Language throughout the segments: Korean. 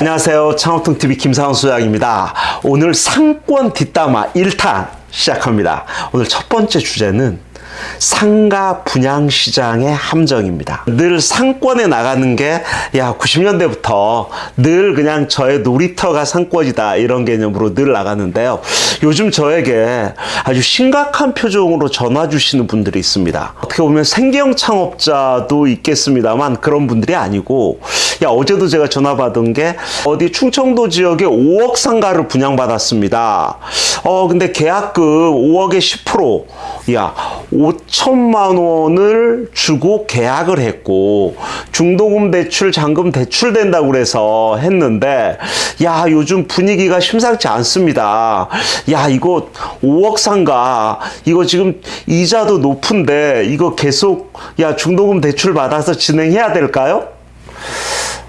안녕하세요. 창업통TV 김상훈 소장입니다. 오늘 상권 뒷담화 1탄 시작합니다. 오늘 첫 번째 주제는 상가 분양 시장의 함정입니다. 늘 상권에 나가는 게 야 90년대부터 늘 그냥 저의 놀이터가 상권이다 이런 개념으로 늘 나가는데요. 요즘 저에게 아주 심각한 표정으로 전화 주시는 분들이 있습니다. 어떻게 보면 생계형 창업자도 있겠습니다만 그런 분들이 아니고 야 어제도 제가 전화 받은 게 어디 충청도 지역에 5억 상가를 분양받았습니다. 어 근데 계약금 5억에 10%야 5천만 원을 주고 계약을 했고 중도금 대출 잔금 대출 된다고 그래서 했는데 야 요즘 분위기가 심상치 않습니다 야 이거 5억 상가 이거 지금 이자도 높은데 이거 계속 야 중도금 대출 받아서 진행해야 될까요?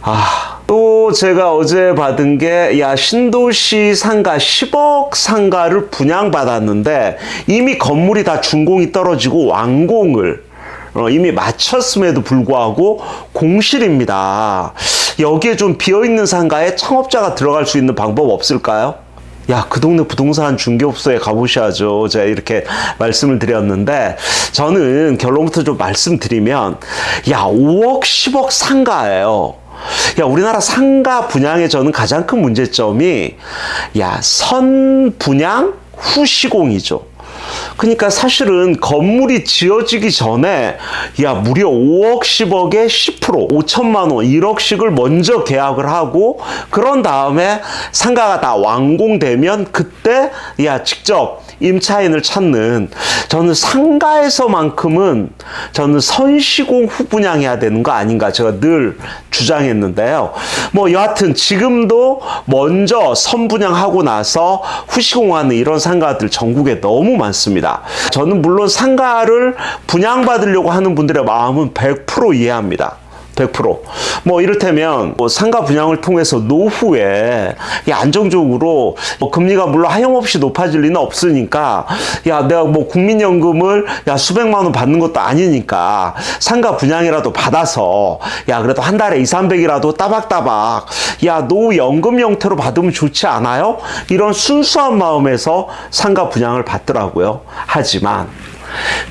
아 또 제가 어제 받은 게 야 신도시 상가 10억 상가를 분양받았는데 이미 건물이 다 준공이 떨어지고 완공을 어, 이미 마쳤음에도 불구하고 공실입니다. 여기에 좀 비어있는 상가에 창업자가 들어갈 수 있는 방법 없을까요? 야, 그 동네 부동산 중개업소에 가보셔야죠. 제가 이렇게 말씀을 드렸는데, 저는 결론부터 좀 말씀드리면, 야, 5억, 10억 상가예요. 야, 우리나라 상가 분양의 저는 가장 큰 문제점이 야, 선 분양 후 시공이죠. 그러니까 사실은 건물이 지어지기 전에 야 무려 5억 10억에 10% 5천만 원 1억씩을 먼저 계약을 하고 그런 다음에 상가가 다 완공되면 그때 야 직접 임차인을 찾는 저는 상가에서만큼은 저는 선시공 후 분양해야 되는 거 아닌가 제가 늘 주장했는데요. 뭐 여하튼 지금도 먼저 선분양하고 나서 후시공하는 이런 상가들 전국에 너무 많습니다. 저는 물론 상가를 분양받으려고 하는 분들의 마음은 100% 이해합니다. 100%뭐 이를테면 뭐 상가 분양을 통해서 노후에 안정적으로 뭐 금리가 물론 하염없이 높아질 리는 없으니까 야 내가 뭐 국민연금을 야 수백만 원 받는 것도 아니니까 상가 분양이라도 받아서 야 그래도 한 달에 2, 300이라도 따박따박 야 노연금 형태로 받으면 좋지 않아요? 이런 순수한 마음에서 상가 분양을 받더라고요. 하지만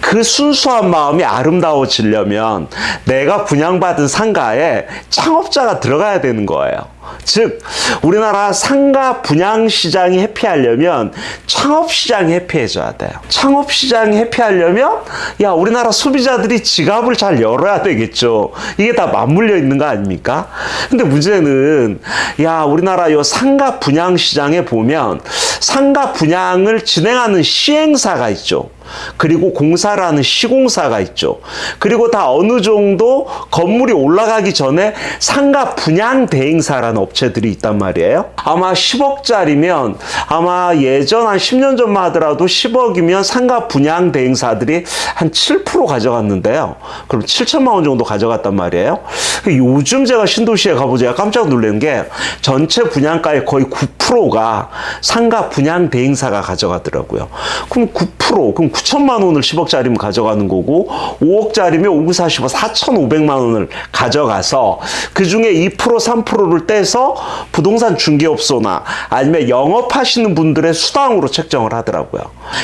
그 순수한 마음이 아름다워지려면 내가 분양받은 상가에 창업자가 들어가야 되는 거예요. 즉 우리나라 상가 분양 시장이 해피하려면 창업 시장이 해피해져야 돼요. 창업 시장이 해피하려면 야 우리나라 소비자들이 지갑을 잘 열어야 되겠죠. 이게 다 맞물려 있는 거 아닙니까? 근데 문제는 야 우리나라 요 상가 분양 시장에 보면 상가 분양을 진행하는 시행사가 있죠. 그리고 공사를 하는 시공사가 있죠. 그리고 다 어느 정도 건물이 올라가기 전에 상가 분양 대행사라는 업체들이 있단 말이에요. 아마 10억짜리면 아마 예전 한 10년 전만 하더라도 10억이면 상가 분양 대행사들이 한 7% 가져갔는데요. 그럼 7천만 원 정도 가져갔단 말이에요. 요즘 제가 신도시에 가보자 깜짝 놀란 게 전체 분양가의 거의 9%가 상가 분양 대행사가 가져가더라고요. 그럼 9% 그럼 9천만 원을 10억짜리면 가져가는 거고 5억짜리면 5, 9, 45, 4,500만 원을 가져가서 그 중에 2% 3%를 떼서 부동산 중개업소나 아니면 영업하시는 분들의 수당으로 책정을 하더라고요.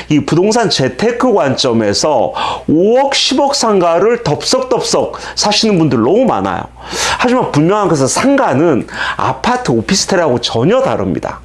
이 부동산 재테크 관점에서 5억 10억 상가를 덥석덥석 사시는 분들 너무 많아요. 하지만 분명한 것은 상가는 아파트 오피스텔하고 전혀 다릅니다.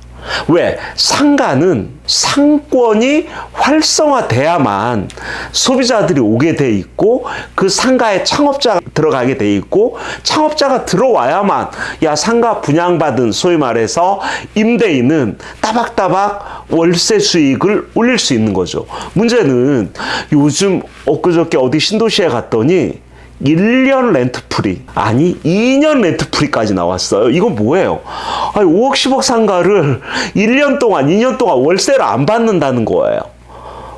왜? 상가는 상권이 활성화돼야만 소비자들이 오게 돼 있고 그 상가에 창업자가 들어가게 돼 있고 창업자가 들어와야만 야 상가 분양받은 소위 말해서 임대인은 따박따박 월세 수익을 올릴 수 있는 거죠. 문제는 요즘 엊그저께 어디 신도시에 갔더니 1년 rent free 아니 2년 rent free까지 나왔어요. 이건 뭐예요? 아니 5억 10억 상가를 1년 동안 2년 동안 월세를 안 받는다는 거예요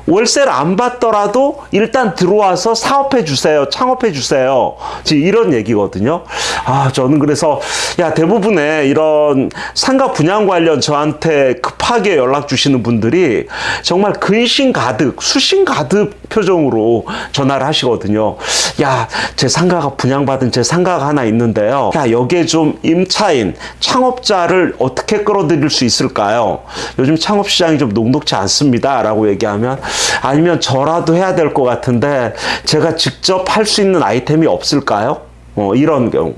월세를 안 받더라도 일단 들어와서 사업해 주세요 창업해 주세요 이런 얘기거든요 아 저는 그래서 야, 대부분의 이런 상가 분양 관련 저한테 급하게 연락 주시는 분들이 정말 근심 가득, 수심 가득 표정으로 전화를 하시거든요. 야, 제 상가가 분양받은 제 상가가 하나 있는데요. 야, 여기에 좀 임차인, 창업자를 어떻게 끌어들일 수 있을까요? 요즘 창업 시장이 좀 녹록치 않습니다. 라고 얘기하면 아니면 저라도 해야 될 것 같은데 제가 직접 할 수 있는 아이템이 없을까요? 어, 이런 경우.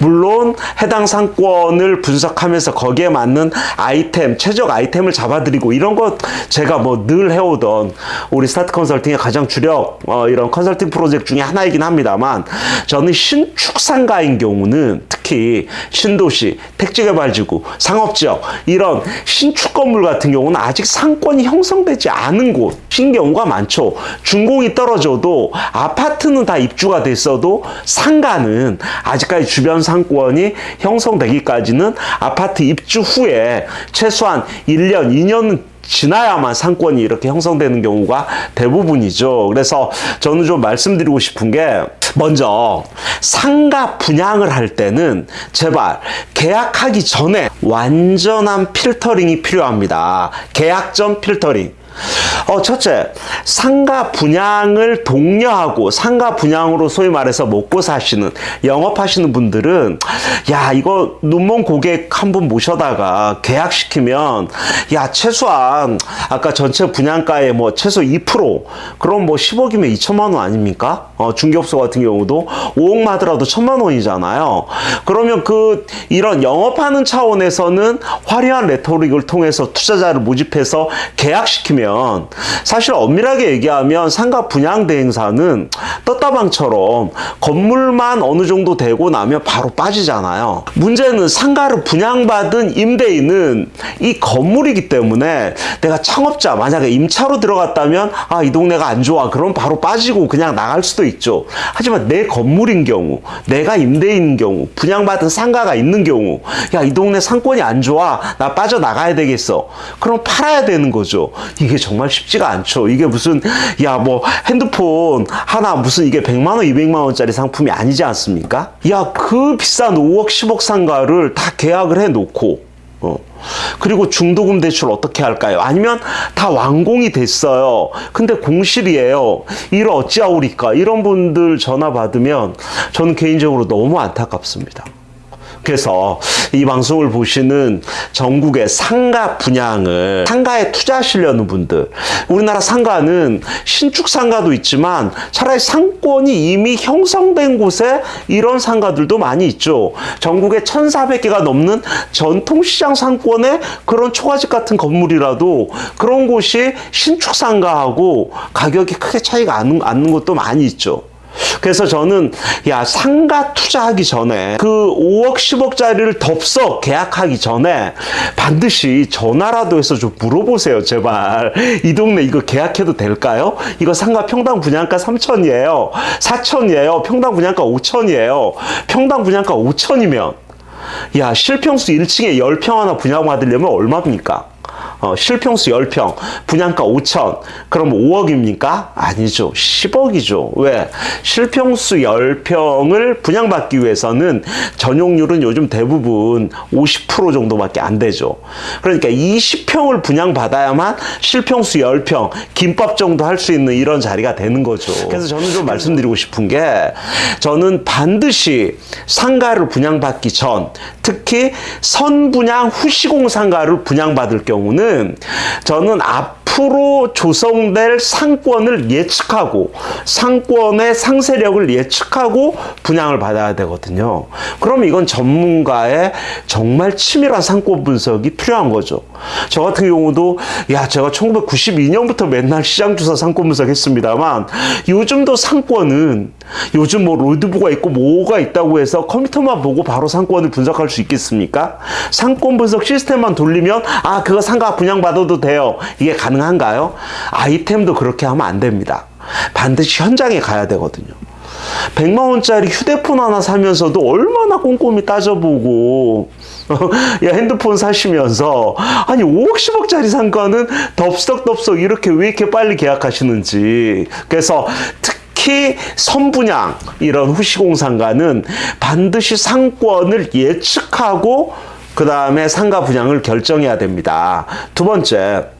물론 해당 상권을 분석하면서 거기에 맞는 아이템, 최적 아이템을 잡아드리고 이런 것 제가 뭐 늘 해오던 우리 스타트 컨설팅의 가장 주력 어, 이런 컨설팅 프로젝트 중에 하나이긴 합니다만 저는 신축 상가인 경우는 특히 신도시, 택지개발지구, 상업지역 이런 신축 건물 같은 경우는 아직 상권이 형성되지 않은 곳인 경우가 많죠. 준공이 떨어져도 아파트는 다 입주가 됐어도 상가는 아직까지 주변 상권이 형성되기까지는 아파트 입주 후에 최소한 1년, 2년은 지나야만 상권이 이렇게 형성되는 경우가 대부분이죠. 그래서 저는 좀 말씀드리고 싶은 게 먼저 상가 분양을 할 때는 제발 계약하기 전에 완전한 필터링이 필요합니다. 계약 전 필터링. 어, 첫째, 상가 분양을 독려하고 상가 분양으로 소위 말해서 먹고 사시는 영업하시는 분들은 야 이거 눈먼 고객 한 분 모셔다가 계약시키면 야 최소한 아까 전체 분양가의 뭐 최소 2% 그럼 뭐 10억이면 2천만 원 아닙니까? 어, 중개업소 같은 경우도 5억만 하더라도 천만 원이잖아요. 그러면 그 이런 영업하는 차원에서는 화려한 레토릭을 통해서 투자자를 모집해서 계약시키 면 사실 엄밀하게 얘기하면 상가 분양 대행사는 떴다방처럼 건물만 어느 정도 되고 나면 바로 빠지잖아요. 문제는 상가를 분양받은 임대인은 이 건물이기 때문에 내가 창업자 만약에 임차로 들어갔다면 아 이 동네가 안 좋아 그럼 바로 빠지고 그냥 나갈 수도 있죠. 하지만 내 건물인 경우 내가 임대인 경우 분양받은 상가가 있는 경우 야 이 동네 상권이 안 좋아 나 빠져나가야 되겠어. 그럼 팔아야 되는 거죠. 이게 정말 쉽지가 않죠. 이게 무슨 야 뭐 핸드폰 하나 무슨 이게 100만 원, 200만 원짜리 상품이 아니지 않습니까? 야 그 비싼 5억, 10억 상가를 다 계약을 해 놓고 어. 그리고 중도금 대출 어떻게 할까요? 아니면 다 완공이 됐어요. 근데 공실이에요. 이를 어찌하오리까? 이런 분들 전화 받으면 저는 개인적으로 너무 안타깝습니다. 그래서 이 방송을 보시는 전국의 상가 분양을 상가에 투자하시려는 분들 우리나라 상가는 신축 상가도 있지만 차라리 상권이 이미 형성된 곳에 이런 상가들도 많이 있죠. 전국에 1,400개가 넘는 전통시장 상권의 그런 초가집 같은 건물이라도 그런 곳이 신축 상가하고 가격이 크게 차이가 안 나는 것도 많이 있죠. 그래서 저는 야 상가 투자하기 전에 그 5억 10억짜리를 덥석 계약하기 전에 반드시 전화라도 해서 좀 물어보세요 제발 이 동네 이거 계약해도 될까요? 이거 상가 평당 분양가 3천이에요 4천이에요 평당 분양가 5천이에요 평당 분양가 5천이면 야 실평수 1층에 10평 하나 분양 받으려면 얼마입니까? 어, 실평수 10평, 분양가 5천, 그럼 5억입니까? 아니죠. 10억이죠. 왜? 실평수 10평을 분양받기 위해서는 전용률은 요즘 대부분 50% 정도밖에 안 되죠. 그러니까 20평을 분양받아야만 실평수 10평, 김밥 정도 할 수 있는 이런 자리가 되는 거죠. 그래서 저는 좀 말씀드리고 싶은 게 저는 반드시 상가를 분양받기 전, 특히 선분양 후시공 상가를 분양받을 경우는 저는 앞으로 조성될 상권을 예측하고 상권의 상세력을 예측하고 분양을 받아야 되거든요. 그럼 이건 전문가의 정말 치밀한 상권 분석이 필요한 거죠. 저 같은 경우도 야 제가 1992년부터 맨날 시장 조사 상권 분석했습니다만 요즘도 상권은 요즘 뭐 로드부가 있고 뭐가 있다고 해서 컴퓨터만 보고 바로 상권을 분석할 수 있겠습니까? 상권 분석 시스템만 돌리면 아 그거 상가 분양 받아도 돼요. 이게 가능한가요? 아이템도 그렇게 하면 안 됩니다. 반드시 현장에 가야 되거든요. 100만 원짜리 휴대폰 하나 사면서도 얼마나 꼼꼼히 따져보고 야 핸드폰 사시면서 아니 5억 10억짜리 상가는 덥석덥석 이렇게 왜 이렇게 빨리 계약하시는지 그래서 특 특히 선분양 이런 후시공상가는 반드시 상권을 예측하고 그 다음에 상가 분양을 결정해야 됩니다. 두 번째.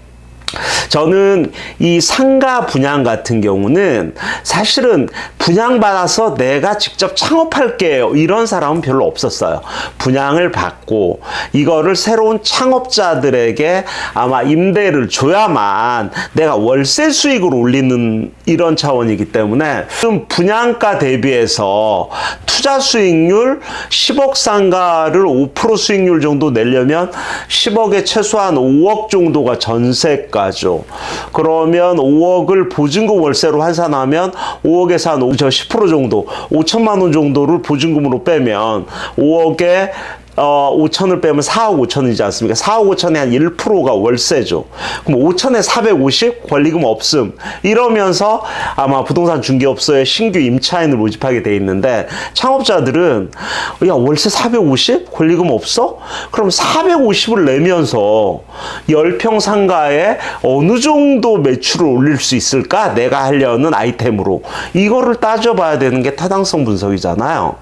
저는 이 상가 분양 같은 경우는 사실은 분양받아서 내가 직접 창업할게요. 이런 사람은 별로 없었어요. 분양을 받고 이거를 새로운 창업자들에게 아마 임대를 줘야만 내가 월세 수익을 올리는 이런 차원이기 때문에 좀 분양가 대비해서 투자 수익률 10억 상가를 5% 수익률 정도 내려면 10억에 최소한 5억 정도가 전세가 죠. 그러면 5억을 보증금 월세로 환산하면 5억에서 한 5, 저10% 정도, 5천만 원 정도를 보증금으로 빼면 5억에 어, 5천을 빼면 4억 5천이지 않습니까? 4억 5천에 한 1%가 월세죠. 그럼 5천에 450 권리금 없음. 이러면서 아마 부동산 중개업소에 신규 임차인을 모집하게 돼 있는데 창업자들은 야, 월세 450? 권리금 없어? 그럼 450을 내면서 10평 상가에 어느 정도 매출을 올릴 수 있을까? 내가 하려는 아이템으로. 이거를 따져봐야 되는 게 타당성 분석이잖아요.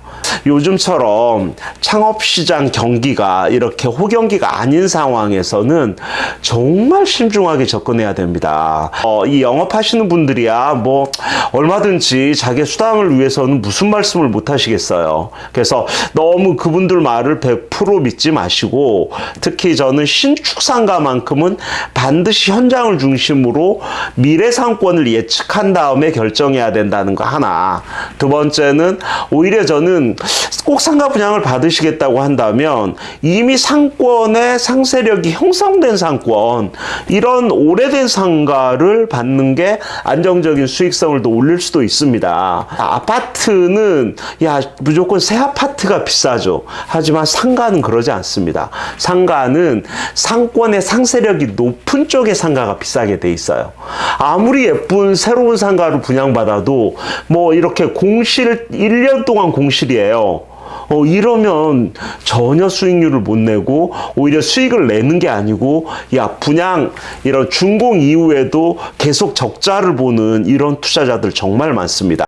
요즘처럼 창업시장 경기가 이렇게 호경기가 아닌 상황에서는 정말 신중하게 접근해야 됩니다. 어, 이 영업하시는 분들이야 뭐 얼마든지 자기 수당을 위해서는 무슨 말씀을 못 하시겠어요. 그래서 너무 그분들 말을 100% 믿지 마시고 특히 저는 신축상가만큼은 반드시 현장을 중심으로 미래 상권을 예측한 다음에 결정해야 된다는 거 하나. 두 번째는 오히려 저는 꼭 상가 분양을 받으시겠다고 한다 면 이미 상권의 상세력이 형성된 상권 이런 오래된 상가를 받는 게 안정적인 수익성을 더 올릴 수도 있습니다. 아파트는 야 무조건 새 아파트가 비싸죠. 하지만 상가는 그러지 않습니다. 상가는 상권의 상세력이 높은 쪽의 상가가 비싸게 돼 있어요. 아무리 예쁜 새로운 상가를 분양받아도 뭐 이렇게 공실 1년 동안 공실이에요. 어, 이러면 전혀 수익률을 못 내고 오히려 수익을 내는 게 아니고 야 분양 이런 준공 이후에도 계속 적자를 보는 이런 투자자들 정말 많습니다.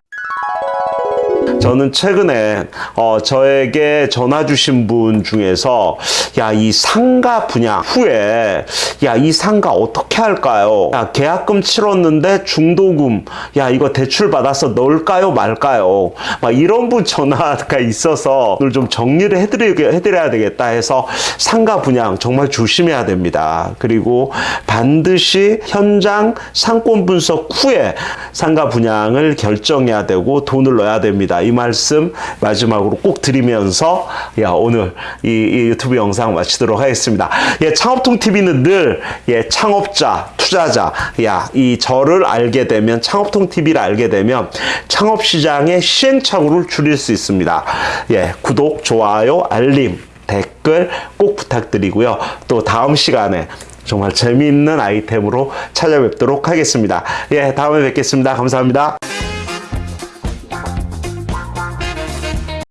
저는 최근에 어, 저에게 전화 주신 분 중에서 야 이 상가 분양 후에 야 이 상가 어떻게 할까요? 야 계약금 치렀는데 중도금 야 이거 대출 받아서 넣을까요 말까요? 막 이런 분 전화가 있어서 오늘 좀 정리를 해드리게 해드려야 되겠다 해서 상가 분양 정말 조심해야 됩니다. 그리고 반드시 현장 상권 분석 후에 상가 분양을 결정해야 되고 돈을 넣어야 됩니다. 이 말씀 마지막으로 꼭 드리면서 야 오늘 이, 이 유튜브 영상 마치도록 하겠습니다. 예, 창업통 TV는 늘 예, 창업자, 투자자, 야 이 저를 알게 되면 창업통 TV를 알게 되면 창업 시장의 시행착오를 줄일 수 있습니다. 예, 구독, 좋아요, 알림, 댓글 꼭 부탁드리고요. 또 다음 시간에 정말 재미있는 아이템으로 찾아뵙도록 하겠습니다. 예, 다음에 뵙겠습니다. 감사합니다.